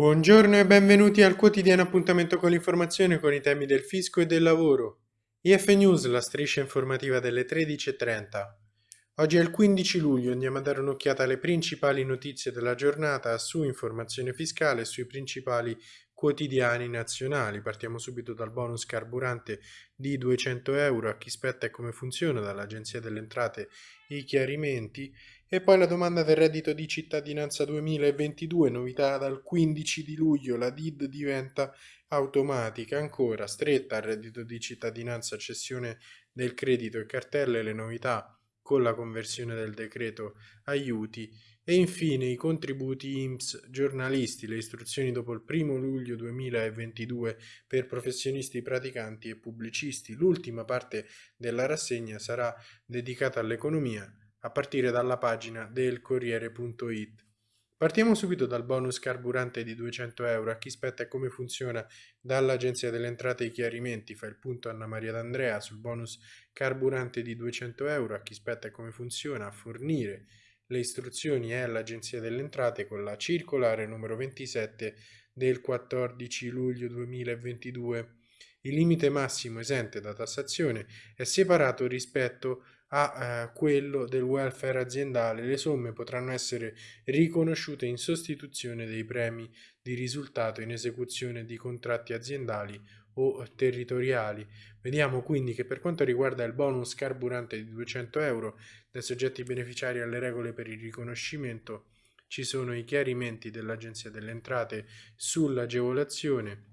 Buongiorno e benvenuti al quotidiano appuntamento con l'informazione con i temi del fisco e del lavoro. IF News, la striscia informativa delle 13.30. Oggi è il 15 luglio, andiamo a dare un'occhiata alle principali notizie della giornata su informazione fiscale e sui principali quotidiani nazionali. Partiamo subito dal bonus carburante di 200 euro, a chi spetta e come funziona dall'Agenzia delle Entrate i chiarimenti e poi la domanda del reddito di cittadinanza 2022, novità dal 15 di luglio, la DID diventa automatica, ancora stretta al reddito di cittadinanza, cessione del credito e cartelle, le novità con la conversione del decreto aiuti e infine i contributi IMSS giornalisti, le istruzioni dopo il 1 luglio 2022 per professionisti praticanti e pubblicisti. L'ultima parte della rassegna sarà dedicata all'economia a partire dalla pagina del Corriere.it. Partiamo subito dal bonus carburante di 200 euro. A chi spetta e come funziona dall'Agenzia delle Entrate i chiarimenti. Fa il punto Anna Maria D'Andrea sul bonus carburante di 200 euro. A chi spetta e come funziona a fornire le istruzioni è l'Agenzia delle Entrate con la circolare numero 27 del 14 luglio 2022. Il limite massimo esente da tassazione è separato rispetto a eh, quello del welfare aziendale. Le somme potranno essere riconosciute in sostituzione dei premi di risultato in esecuzione di contratti aziendali o territoriali. Vediamo quindi che per quanto riguarda il bonus carburante di 200 euro dai soggetti beneficiari alle regole per il riconoscimento ci sono i chiarimenti dell'Agenzia delle Entrate sull'agevolazione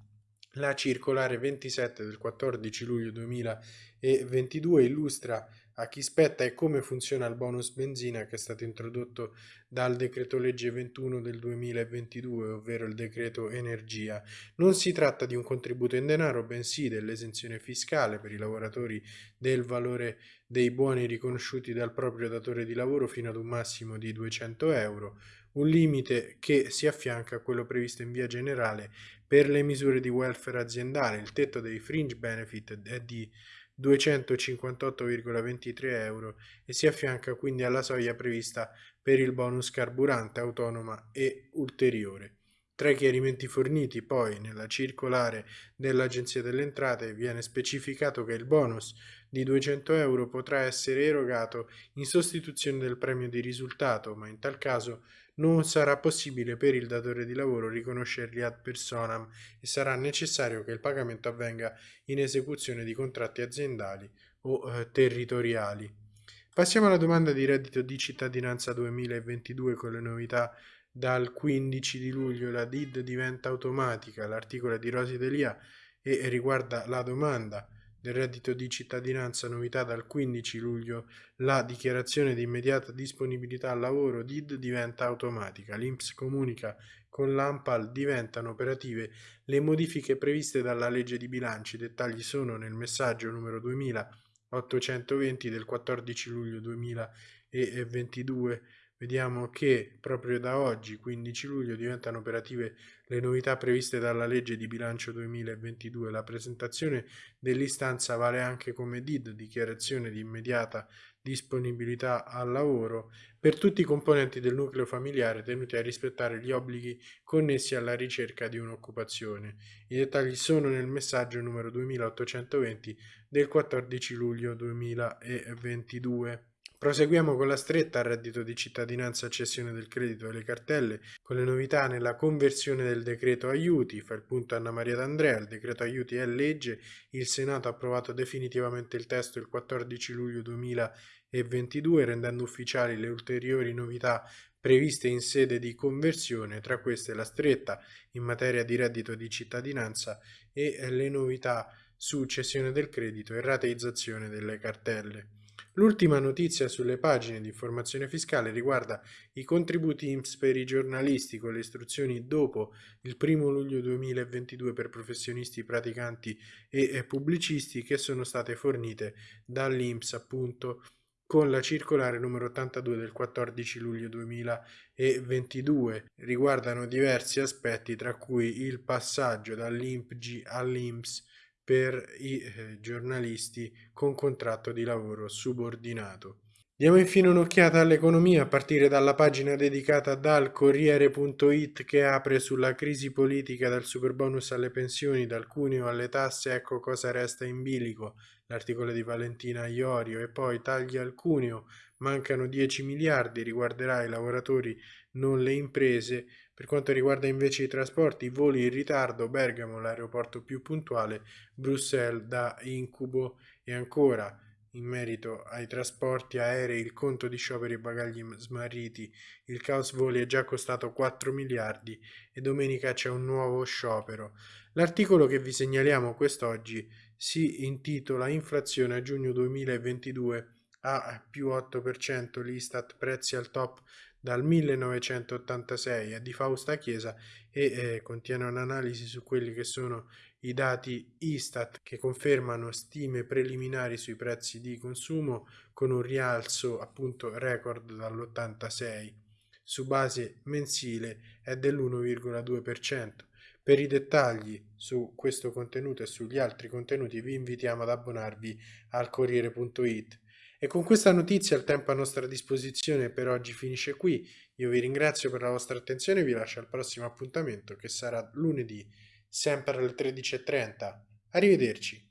la circolare 27 del 14 luglio 2022 illustra a chi spetta e come funziona il bonus benzina che è stato introdotto dal decreto legge 21 del 2022, ovvero il decreto energia. Non si tratta di un contributo in denaro, bensì dell'esenzione fiscale per i lavoratori del valore dei buoni riconosciuti dal proprio datore di lavoro fino ad un massimo di 200 euro, un limite che si affianca a quello previsto in via generale per le misure di welfare aziendale. Il tetto dei fringe benefit è di 258,23 euro e si affianca quindi alla soglia prevista per il bonus carburante autonoma e ulteriore. Tra i chiarimenti forniti poi nella circolare dell'Agenzia delle Entrate viene specificato che il bonus di 200 euro potrà essere erogato in sostituzione del premio di risultato, ma in tal caso non sarà possibile per il datore di lavoro riconoscerli ad personam e sarà necessario che il pagamento avvenga in esecuzione di contratti aziendali o eh, territoriali. Passiamo alla domanda di reddito di cittadinanza 2022 con le novità dal 15 di luglio la DID diventa automatica, l'articolo è di Rosi Delia e riguarda la domanda del reddito di cittadinanza, novità dal 15 luglio, la dichiarazione di immediata disponibilità al lavoro DID diventa automatica. L'INPS comunica con l'AMPAL diventano operative le modifiche previste dalla legge di bilancio. I dettagli sono nel messaggio numero 2820 del 14 luglio 2022 vediamo che proprio da oggi, 15 luglio, diventano operative le novità previste dalla legge di bilancio 2022. La presentazione dell'istanza vale anche come DID, dichiarazione di immediata disponibilità al lavoro, per tutti i componenti del nucleo familiare tenuti a rispettare gli obblighi connessi alla ricerca di un'occupazione. I dettagli sono nel messaggio numero 2820 del 14 luglio 2022. Proseguiamo con la stretta al reddito di cittadinanza a cessione del credito e le cartelle, con le novità nella conversione del decreto aiuti, fa il punto Anna Maria D'Andrea, il decreto aiuti è legge, il Senato ha approvato definitivamente il testo il 14 luglio 2022 rendendo ufficiali le ulteriori novità previste in sede di conversione, tra queste la stretta in materia di reddito di cittadinanza e le novità su cessione del credito e rateizzazione delle cartelle. L'ultima notizia sulle pagine di informazione fiscale riguarda i contributi IMSS per i giornalisti con le istruzioni dopo il 1 luglio 2022 per professionisti praticanti e pubblicisti che sono state fornite dall'IMSS appunto con la circolare numero 82 del 14 luglio 2022. Riguardano diversi aspetti tra cui il passaggio dall'IMPG all'IMSS per i eh, giornalisti con contratto di lavoro subordinato. Diamo infine un'occhiata all'economia a partire dalla pagina dedicata dal Corriere.it che apre sulla crisi politica dal superbonus alle pensioni, dal cuneo alle tasse, ecco cosa resta in bilico, l'articolo di Valentina Iorio e poi tagli al cuneo, mancano 10 miliardi, riguarderà i lavoratori non le imprese, per quanto riguarda invece i trasporti, voli in ritardo, Bergamo l'aeroporto più puntuale, Bruxelles da incubo. E ancora in merito ai trasporti aerei, il conto di scioperi e bagagli smarriti, il caos voli è già costato 4 miliardi e domenica c'è un nuovo sciopero. L'articolo che vi segnaliamo quest'oggi si intitola Inflazione a giugno 2022 a più 8%, l'Istat prezzi al top dal 1986 è di Fausta Chiesa e eh, contiene un'analisi su quelli che sono i dati Istat che confermano stime preliminari sui prezzi di consumo con un rialzo appunto record dall'86 su base mensile è dell'1,2%. Per i dettagli su questo contenuto e sugli altri contenuti vi invitiamo ad abbonarvi al Corriere.it. E con questa notizia il tempo a nostra disposizione per oggi finisce qui. Io vi ringrazio per la vostra attenzione e vi lascio al prossimo appuntamento che sarà lunedì sempre alle 13.30. Arrivederci.